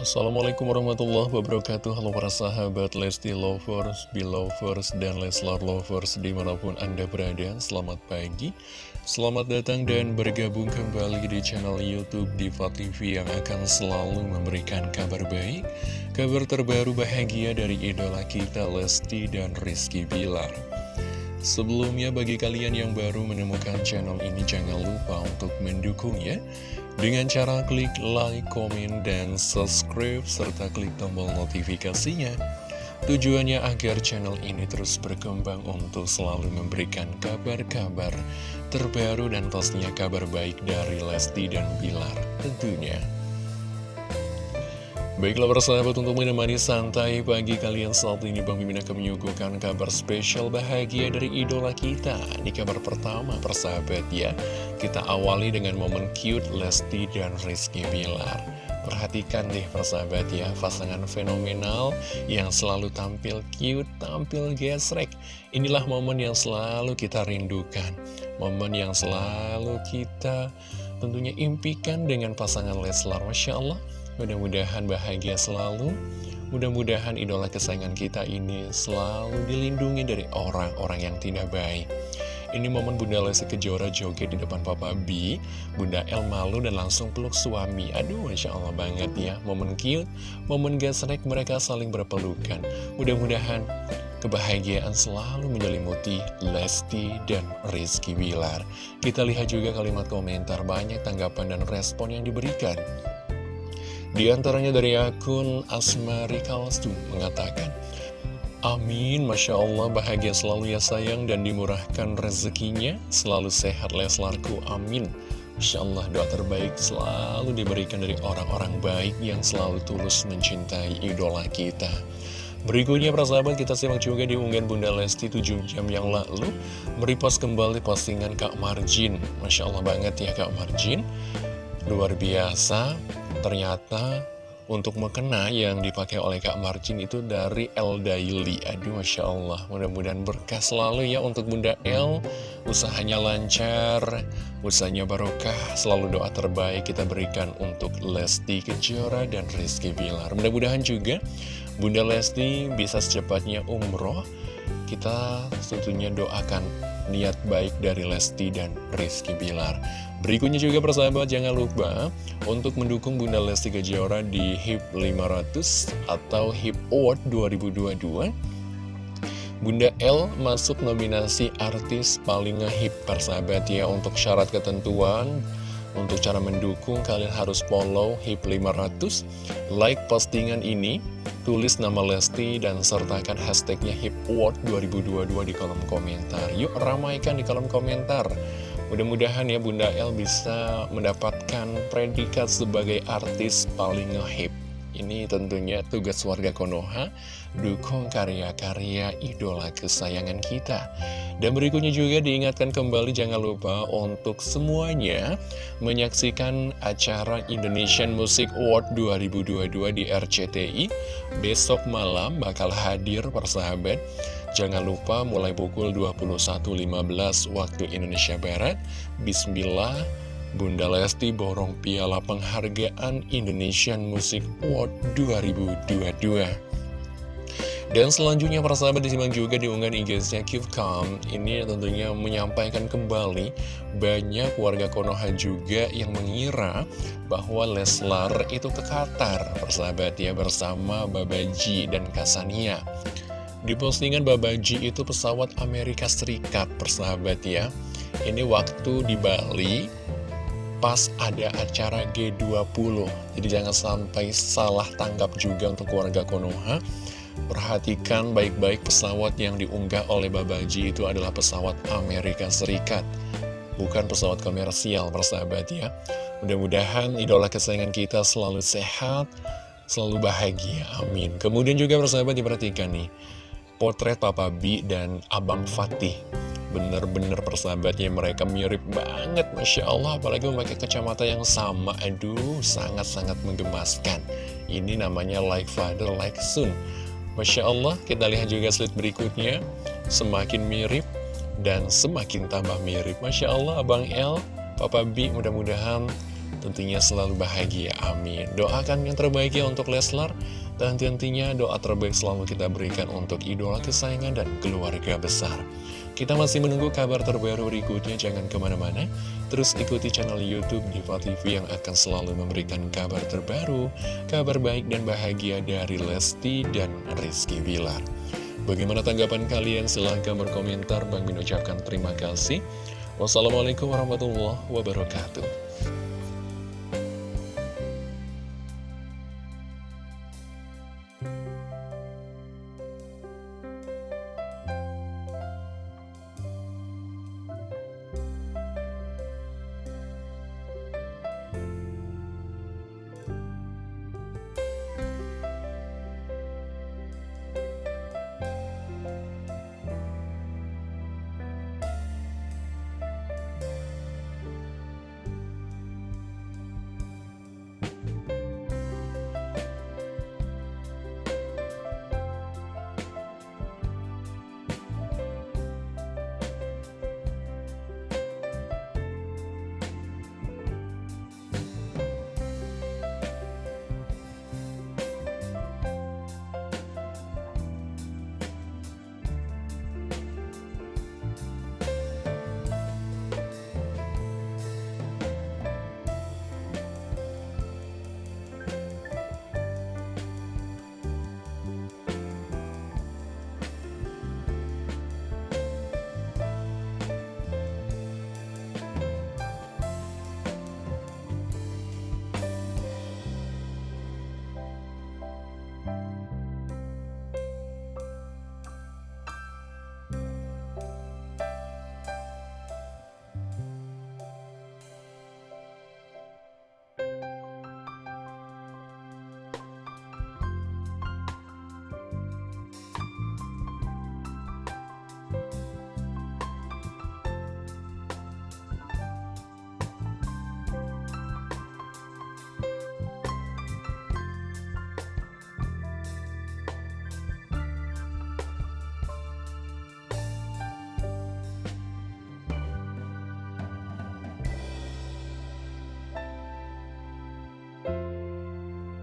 Assalamualaikum warahmatullahi wabarakatuh. Halo para sahabat Lesti Lovers, Belovers, dan Leslar Lovers di mana pun Anda berada. Selamat pagi Selamat datang dan bergabung kembali di channel Youtube Diva TV Yang akan selalu memberikan kabar baik Kabar terbaru bahagia dari idola kita Lesti dan Rizky Bilar. Sebelumnya bagi kalian yang baru menemukan channel ini Jangan lupa untuk mendukung ya dengan cara klik like, komen, dan subscribe, serta klik tombol notifikasinya. Tujuannya agar channel ini terus berkembang untuk selalu memberikan kabar-kabar terbaru dan pastinya kabar baik dari Lesti dan Bilar tentunya. Baiklah persahabat untuk menemani santai pagi kalian saat ini Bang Mimin akan menyuguhkan kabar spesial bahagia dari idola kita. Di kabar pertama persahabat ya. Kita awali dengan momen cute Lesti dan Rizky Bilar. Perhatikan deh persahabat ya Pasangan fenomenal yang selalu tampil cute, tampil gesrek. Inilah momen yang selalu kita rindukan. Momen yang selalu kita tentunya impikan dengan pasangan Leslar Masya Allah Mudah-mudahan bahagia selalu. Mudah-mudahan idola kesayangan kita ini selalu dilindungi dari orang-orang yang tidak baik. Ini momen Bunda Lesti Kejora joget di depan Papa B Bunda El malu dan langsung peluk suami. Aduh Masya Allah banget ya. Momen cute, momen gesrek mereka saling berpelukan. Mudah-mudahan kebahagiaan selalu menyelimuti Lesti dan Rizky Wilar Kita lihat juga kalimat komentar banyak tanggapan dan respon yang diberikan di antaranya dari akun Asmari Kalstu mengatakan, Amin, Masya Allah bahagia selalu ya sayang dan dimurahkan rezekinya, selalu sehat Leslarku, amin. Masya Allah doa terbaik selalu diberikan dari orang-orang baik yang selalu tulus mencintai idola kita. Berikutnya persahabat kita simak juga di unggahan Bunda Lesti 7 jam yang lalu. Meripas kembali postingan Kak Marjin. Masya Allah banget ya Kak Marjin. Luar biasa Ternyata untuk mukena yang dipakai oleh Kak Marcin itu dari El Daily. Aduh Masya Allah. Mudah-mudahan berkah selalu ya untuk Bunda El. Usahanya lancar, usahanya barokah. Selalu doa terbaik kita berikan untuk Lesti Kejora dan Rizky Bilar. Mudah-mudahan juga Bunda Lesti bisa secepatnya umroh. Kita tentunya doakan niat baik dari Lesti dan Rizky Bilar. Berikutnya juga persahabat jangan lupa untuk mendukung Bunda Lesti Kejora di HIP 500 atau HIP Award 2022 Bunda L masuk nominasi artis paling ngehip persahabat ya untuk syarat ketentuan untuk cara mendukung kalian harus follow HIP 500 like postingan ini tulis nama Lesti dan sertakan hashtagnya HIP Award 2022 di kolom komentar yuk ramaikan di kolom komentar Mudah-mudahan ya Bunda El bisa mendapatkan predikat sebagai artis paling ngehip. Ini tentunya tugas warga Konoha, dukung karya-karya idola kesayangan kita. Dan berikutnya juga diingatkan kembali jangan lupa untuk semuanya menyaksikan acara Indonesian Music Award 2022 di RCTI. Besok malam bakal hadir persahabat Jangan lupa mulai pukul 21.15 waktu Indonesia Barat. Bismillah, Bunda Lesti borong piala penghargaan Indonesian Music Award 2022. Dan selanjutnya para sahabat disimak juga di unggahan IG-nya Calm Ini tentunya menyampaikan kembali banyak warga Konoha juga yang mengira bahwa Leslar itu ke Qatar Persahabat ya bersama Babaji dan Kasania di postingan Babaji itu pesawat Amerika Serikat, persahabat ya. Ini waktu di Bali, pas ada acara G20. Jadi jangan sampai salah tangkap juga untuk keluarga Konoha. Perhatikan baik-baik pesawat yang diunggah oleh Babaji itu adalah pesawat Amerika Serikat. Bukan pesawat komersial, persahabat ya. Mudah-mudahan idola kesayangan kita selalu sehat, selalu bahagia. Amin. Kemudian juga persahabat diperhatikan nih potret Papa B dan Abang Fatih Bener-bener persahabatnya mereka mirip banget Masya Allah. Apalagi memakai kacamata yang sama. Aduh sangat-sangat menggemaskan. Ini namanya like father like son. Masya Allah kita lihat juga slide berikutnya. Semakin mirip dan semakin tambah mirip. Masya Allah Abang L, Papa B mudah-mudahan tentunya selalu bahagia, amin. Doakan yang terbaik ya untuk Leslar, dan tentunya doa terbaik selalu kita berikan untuk idola kesayangan dan keluarga besar. Kita masih menunggu kabar terbaru berikutnya, jangan ke mana-mana. Terus ikuti channel Youtube Diva TV yang akan selalu memberikan kabar terbaru, kabar baik dan bahagia dari Lesti dan Rizky Bilar. Bagaimana tanggapan kalian? Silahkan berkomentar. Bang ucapkan terima kasih. Wassalamualaikum warahmatullahi wabarakatuh.